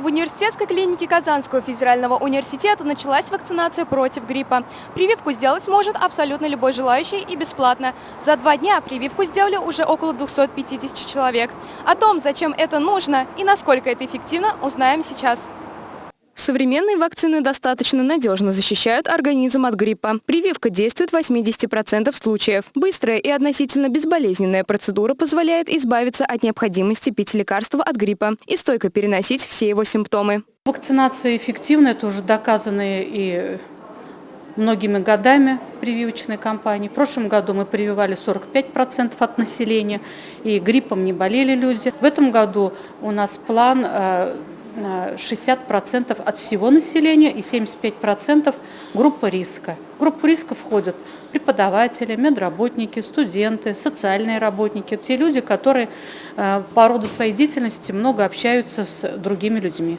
В университетской клинике Казанского федерального университета началась вакцинация против гриппа. Прививку сделать может абсолютно любой желающий и бесплатно. За два дня прививку сделали уже около 250 человек. О том, зачем это нужно и насколько это эффективно, узнаем сейчас. Современные вакцины достаточно надежно защищают организм от гриппа. Прививка действует в 80% случаев. Быстрая и относительно безболезненная процедура позволяет избавиться от необходимости пить лекарства от гриппа и стойко переносить все его симптомы. Вакцинация эффективна, это уже доказано и многими годами прививочной кампании. В прошлом году мы прививали 45% от населения, и гриппом не болели люди. В этом году у нас план э, 60% от всего населения и 75% группа риска. В группу риска входят преподаватели, медработники, студенты, социальные работники, те люди, которые э, по роду своей деятельности много общаются с другими людьми.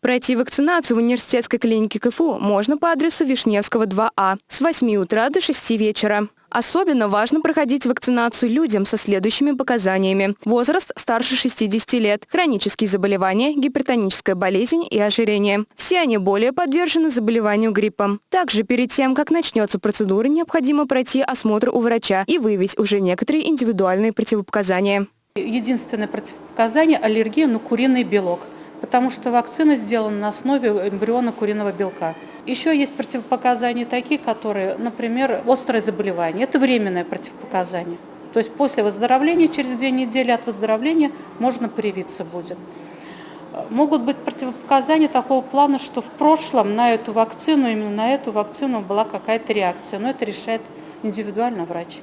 Пройти вакцинацию в университетской клинике КФУ можно по адресу Вишневского 2А с 8 утра до 6 вечера. Особенно важно проходить вакцинацию людям со следующими показаниями. Возраст старше 60 лет, хронические заболевания, гипертоническая болезнь и ожирение. Все они более подвержены заболеванию гриппом. Также перед тем, как начнется процедура, необходимо пройти осмотр у врача и выявить уже некоторые индивидуальные противопоказания. Единственное противопоказание – аллергия на куриный белок, потому что вакцина сделана на основе эмбриона куриного белка. Еще есть противопоказания такие, которые, например, острое заболевание. Это временное противопоказание. То есть после выздоровления, через две недели от выздоровления можно привиться будет. Могут быть противопоказания такого плана, что в прошлом на эту вакцину, именно на эту вакцину была какая-то реакция, но это решает индивидуально врач.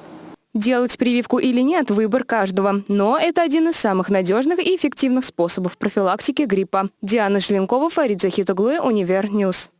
Делать прививку или нет – выбор каждого. Но это один из самых надежных и эффективных способов профилактики гриппа. Диана Желенкова, Фарид Univer News.